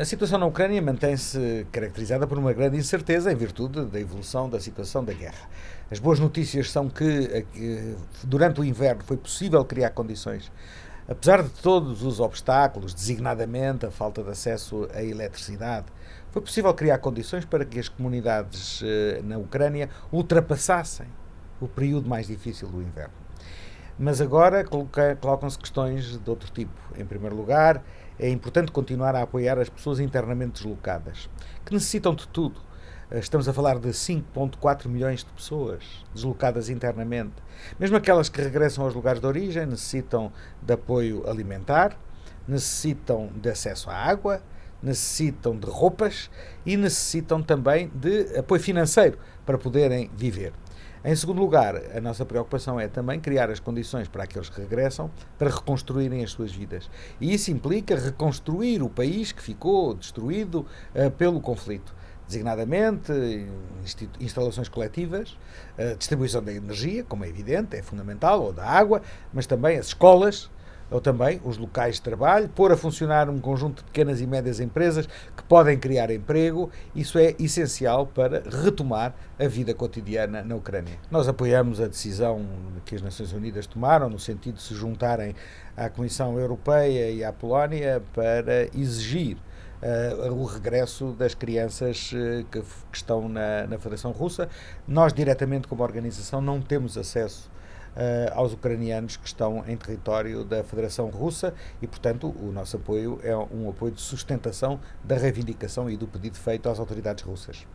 a situação na Ucrânia mantém-se caracterizada por uma grande incerteza em virtude da evolução da situação da guerra. As boas notícias são que durante o inverno foi possível criar condições, apesar de todos os obstáculos, designadamente a falta de acesso à eletricidade, foi possível criar condições para que as comunidades eh, na Ucrânia ultrapassassem o período mais difícil do inverno. Mas agora colocam-se questões de outro tipo. Em primeiro lugar, é importante continuar a apoiar as pessoas internamente deslocadas, que necessitam de tudo. Estamos a falar de 5,4 milhões de pessoas deslocadas internamente. Mesmo aquelas que regressam aos lugares de origem necessitam de apoio alimentar, necessitam de acesso à água, necessitam de roupas e necessitam também de apoio financeiro para poderem viver. Em segundo lugar, a nossa preocupação é também criar as condições para aqueles que regressam para reconstruírem as suas vidas. E isso implica reconstruir o país que ficou destruído uh, pelo conflito. Designadamente, instalações coletivas, uh, distribuição da energia, como é evidente, é fundamental, ou da água, mas também as escolas, ou também os locais de trabalho, pôr a funcionar um conjunto de pequenas e médias empresas que podem criar emprego. Isso é essencial para retomar a vida cotidiana na Ucrânia. Nós apoiamos a decisão que as Nações Unidas tomaram, no sentido de se juntarem à Comissão Europeia e à Polónia para exigir Uh, o regresso das crianças uh, que, que, estão na, na Federação Russa. Nós, diretamente, como organização, não temos acesso aos ucranianos que estão em território da Federação Russa e, portanto, o nosso apoio é um apoio de sustentação da reivindicação e do pedido feito às autoridades russas.